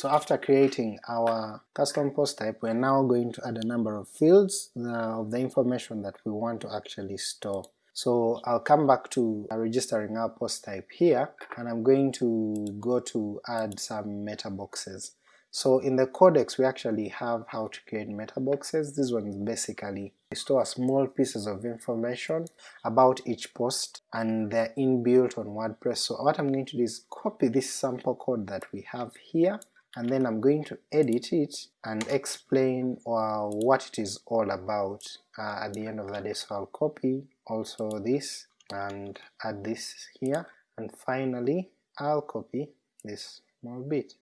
So after creating our custom post type, we're now going to add a number of fields of the information that we want to actually store. So I'll come back to registering our post type here, and I'm going to go to add some meta boxes. So in the codex we actually have how to create meta boxes. This one is basically store small pieces of information about each post and they're inbuilt on WordPress. So what I'm going to do is copy this sample code that we have here and then I'm going to edit it and explain uh, what it is all about uh, at the end of the day. So I'll copy also this and add this here, and finally I'll copy this small bit.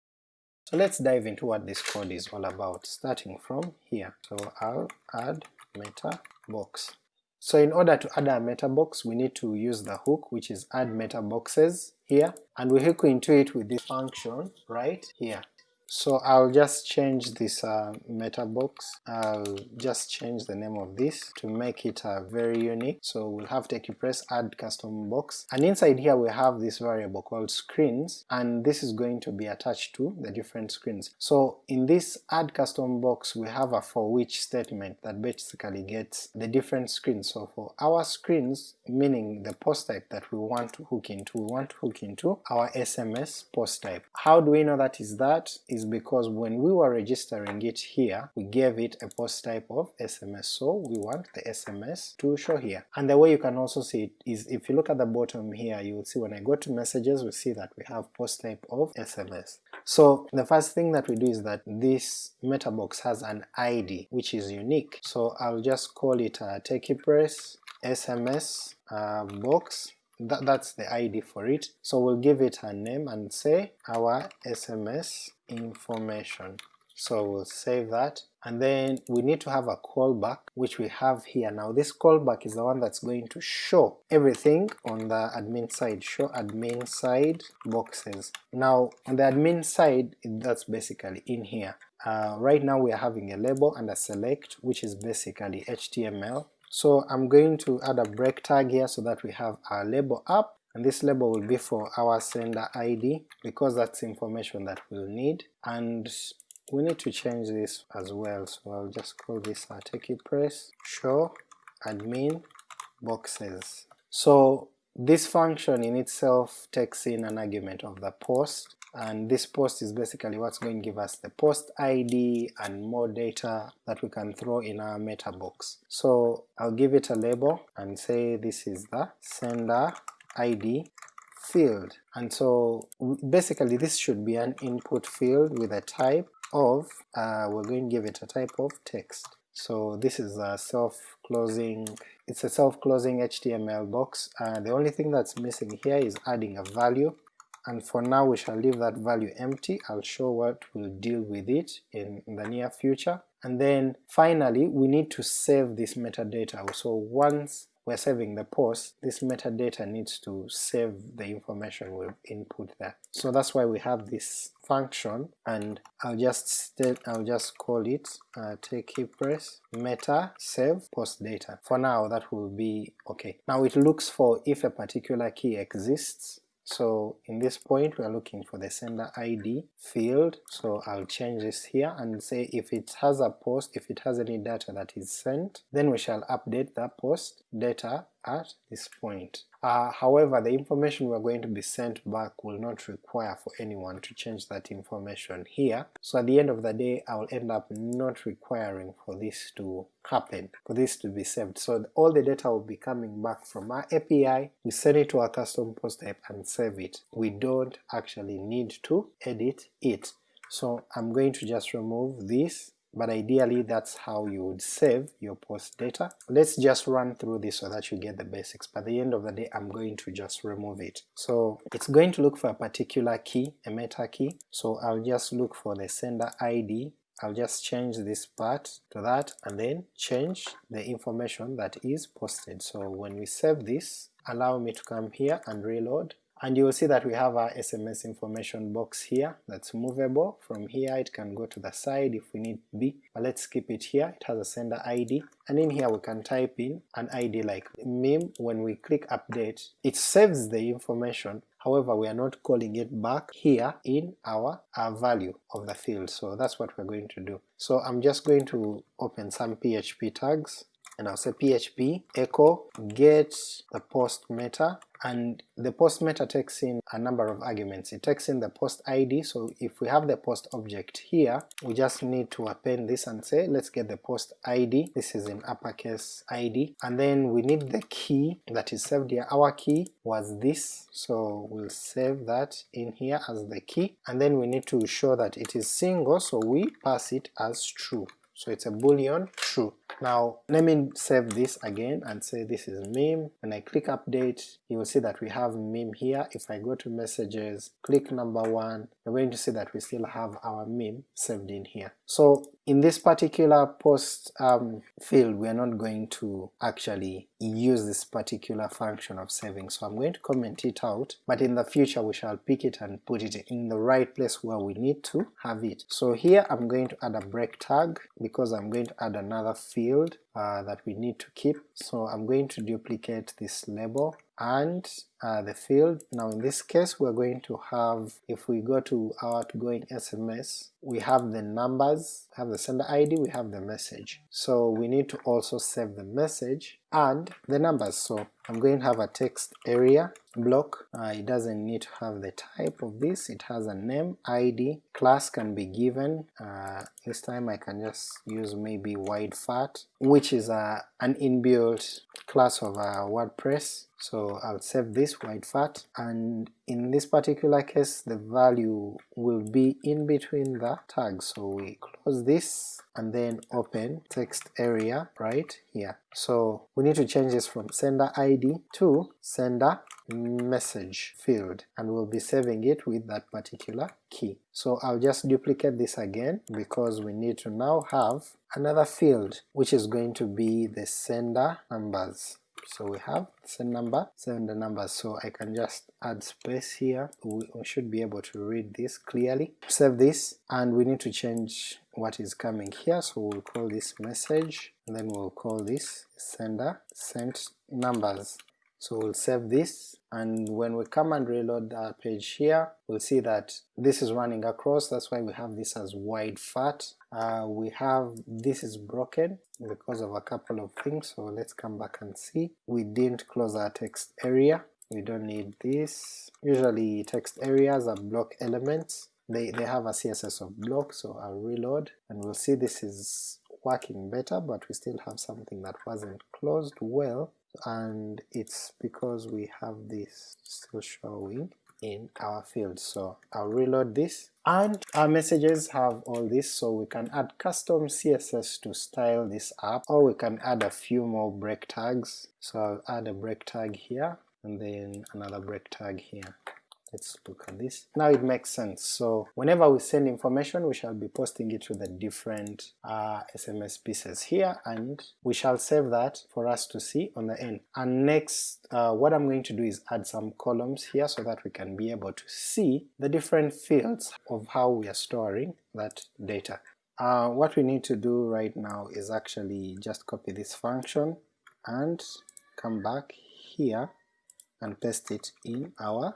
So let's dive into what this code is all about, starting from here. So I'll add meta box. So in order to add a meta box, we need to use the hook, which is add meta boxes here, and we hook into it with this function right here. So I'll just change this uh, meta box, I'll just change the name of this to make it uh, very unique, so we'll have to press add custom box, and inside here we have this variable called screens, and this is going to be attached to the different screens. So in this add custom box we have a foreach statement that basically gets the different screens, so for our screens, meaning the post type that we want to hook into, we want to hook into our SMS post type. How do we know that is that? Because when we were registering it here, we gave it a post type of SMS, so we want the SMS to show here. And the way you can also see it is if you look at the bottom here, you will see when I go to messages, we see that we have post type of SMS. So the first thing that we do is that this meta box has an ID which is unique, so I'll just call it a TechiePress SMS uh, box that, that's the ID for it, so we'll give it a name and say our SMS information. So we'll save that, and then we need to have a callback which we have here. Now this callback is the one that's going to show everything on the admin side, show admin side boxes. Now on the admin side that's basically in here. Uh, right now we are having a label and a select which is basically HTML so I'm going to add a break tag here so that we have our label up, and this label will be for our sender ID because that's information that we'll need, and we need to change this as well, so I'll just call this a TechiePress show admin boxes. So this function in itself takes in an argument of the post, and this post is basically what's going to give us the post ID and more data that we can throw in our meta box. So I'll give it a label and say this is the sender ID field, and so basically this should be an input field with a type of, uh, we're going to give it a type of text. So this is a self-closing, it's a self-closing HTML box, uh, the only thing that's missing here is adding a value and for now we shall leave that value empty, I'll show what we'll deal with it in, the near future. And then finally we need to save this metadata, so once we're saving the post, this metadata needs to save the information we've input there. So that's why we have this function, and I'll just I'll just call it uh, TechiePress meta save post data. For now that will be okay. Now it looks for if a particular key exists, so in this point we are looking for the sender ID field, so I'll change this here and say if it has a post, if it has any data that is sent, then we shall update that post data at this point. Uh, however, the information we're going to be sent back will not require for anyone to change that information here, so at the end of the day I will end up not requiring for this to happen, for this to be saved. So all the data will be coming back from our API, we send it to our custom post type and save it. We don't actually need to edit it. So I'm going to just remove this but ideally that's how you would save your post data. Let's just run through this so that you get the basics, by the end of the day I'm going to just remove it. So it's going to look for a particular key, a meta key, so I'll just look for the sender ID, I'll just change this part to that and then change the information that is posted. So when we save this, allow me to come here and reload, and you will see that we have our SMS information box here that's movable. From here it can go to the side if we need be, but let's keep it here. It has a sender ID, and in here we can type in an ID like meme. When we click update, it saves the information, however we are not calling it back here in our, our value of the field, so that's what we're going to do. So I'm just going to open some PHP tags and I'll say php echo get the post meta and the post meta takes in a number of arguments. It takes in the post id, so if we have the post object here, we just need to append this and say let's get the post id, this is in uppercase id, and then we need the key that is saved here. Our key was this, so we'll save that in here as the key, and then we need to show that it is single, so we pass it as true. So it's a boolean true. Now let me save this again and say this is meme. When I click update, you will see that we have meme here. If I go to messages, click number one, you're going to see that we still have our meme saved in here. So in this particular post um, field, we are not going to actually use this particular function of saving, so I'm going to comment it out, but in the future we shall pick it and put it in the right place where we need to have it. So here I'm going to add a break tag because I'm going to add another field uh, that we need to keep. So I'm going to duplicate this label and uh, the field. Now in this case we're going to have, if we go to our outgoing SMS, we have the numbers, have the sender ID, we have the message. So we need to also save the message and the numbers. So I'm going to have a text area block, uh, it doesn't need to have the type of this, it has a name, ID, class can be given, uh, this time I can just use maybe widefat, which is a, an inbuilt class of uh, WordPress, so I'll save this widefat, and in this particular case the value will be in between the tags, so we close this and then open text area right here. So we need to change this from sender ID to sender message field and we'll be saving it with that particular key. So I'll just duplicate this again because we need to now have another field which is going to be the sender numbers. So we have send number, send the numbers, so I can just add space here, we, we should be able to read this clearly. Save this and we need to change what is coming here, so we'll call this message, and then we'll call this sender sent numbers. So we'll save this, and when we come and reload our page here, we'll see that this is running across, that's why we have this as widefat. Uh, we have this is broken because of a couple of things, so let's come back and see. We didn't close our text area, we don't need this. Usually text areas are block elements, they, they have a CSS of block, so I'll reload, and we'll see this is working better, but we still have something that wasn't closed well, and it's because we have this still showing in our field. So I'll reload this and our messages have all this so we can add custom CSS to style this up or we can add a few more break tags. So I'll add a break tag here and then another break tag here. Let's look at this. Now it makes sense. So whenever we send information, we shall be posting it to the different uh, SMS pieces here, and we shall save that for us to see on the end. And next, uh, what I'm going to do is add some columns here so that we can be able to see the different fields of how we are storing that data. Uh, what we need to do right now is actually just copy this function and come back here and paste it in our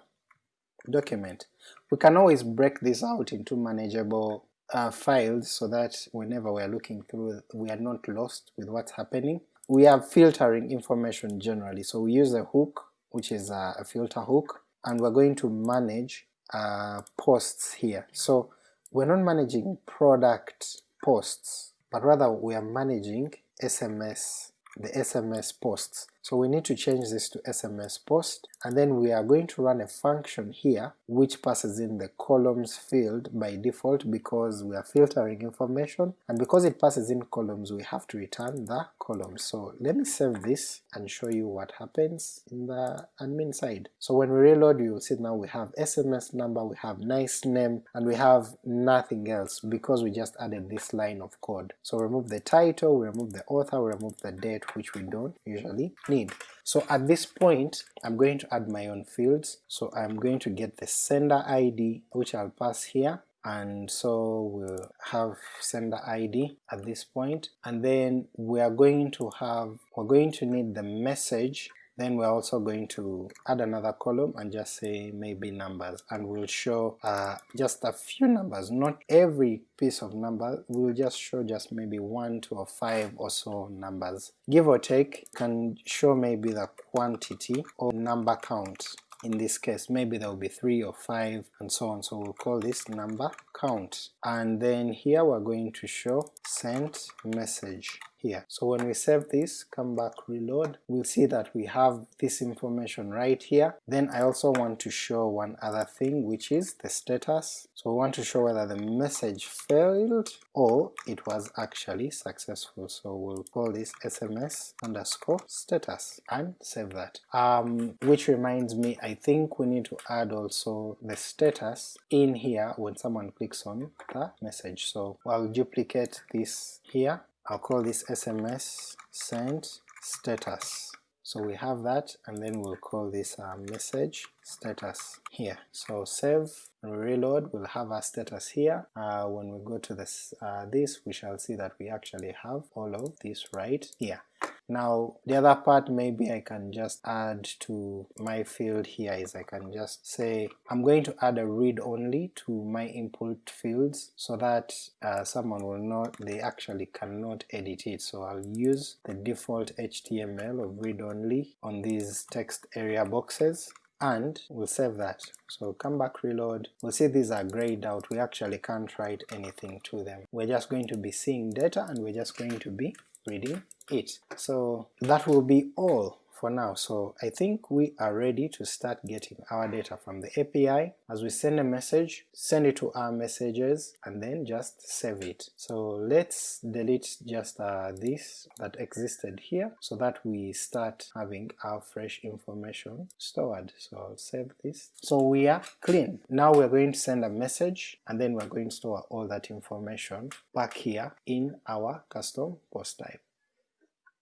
document. We can always break this out into manageable uh, files so that whenever we are looking through we are not lost with what's happening. We are filtering information generally, so we use a hook which is a, a filter hook and we're going to manage uh, posts here. So we're not managing product posts, but rather we are managing SMS, the SMS posts. So we need to change this to SMS post, and then we are going to run a function here which passes in the columns field by default because we are filtering information, and because it passes in columns we have to return the columns. So let me save this and show you what happens in the admin side. So when we reload you will see now we have SMS number, we have nice name, and we have nothing else because we just added this line of code. So remove the title, we remove the author, we remove the date which we don't usually need. So at this point I'm going to add my own fields, so I'm going to get the sender ID which I'll pass here, and so we'll have sender ID at this point, and then we are going to have, we're going to need the message then we're also going to add another column and just say maybe numbers, and we'll show uh, just a few numbers, not every piece of number, we'll just show just maybe one, two or five or so numbers. Give or take, can show maybe the quantity or number count. In this case maybe there will be 3 or 5 and so on, so we'll call this number count. And then here we're going to show sent message here. So when we save this, come back reload, we'll see that we have this information right here. Then I also want to show one other thing which is the status. So we want to show whether the message failed or it was actually successful. So we'll call this SMS underscore status and save that. Um, which reminds me, I think we need to add also the status in here when someone clicks on the message. So I'll duplicate this here I'll call this SMS sent status. So we have that and then we'll call this uh, message status here. So save and reload, we'll have our status here. Uh, when we go to this, uh, this, we shall see that we actually have all of this right here. Now the other part maybe I can just add to my field here is I can just say I'm going to add a read only to my input fields so that uh, someone will know they actually cannot edit it. So I'll use the default HTML of read only on these text area boxes and we'll save that. So come back reload, we'll see these are grayed out, we actually can't write anything to them. We're just going to be seeing data and we're just going to be reading it. So that will be all for now. So I think we are ready to start getting our data from the API. As we send a message, send it to our messages and then just save it. So let's delete just uh, this that existed here so that we start having our fresh information stored. So I'll save this. So we are clean. Now we're going to send a message and then we're going to store all that information back here in our custom post type.